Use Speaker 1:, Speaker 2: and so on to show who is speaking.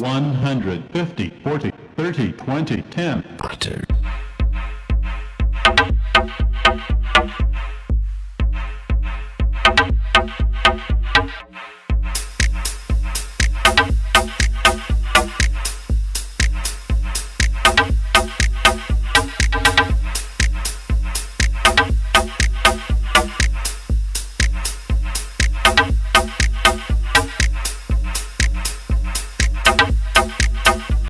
Speaker 1: 150, 40, 30, 20, 10.
Speaker 2: Butter.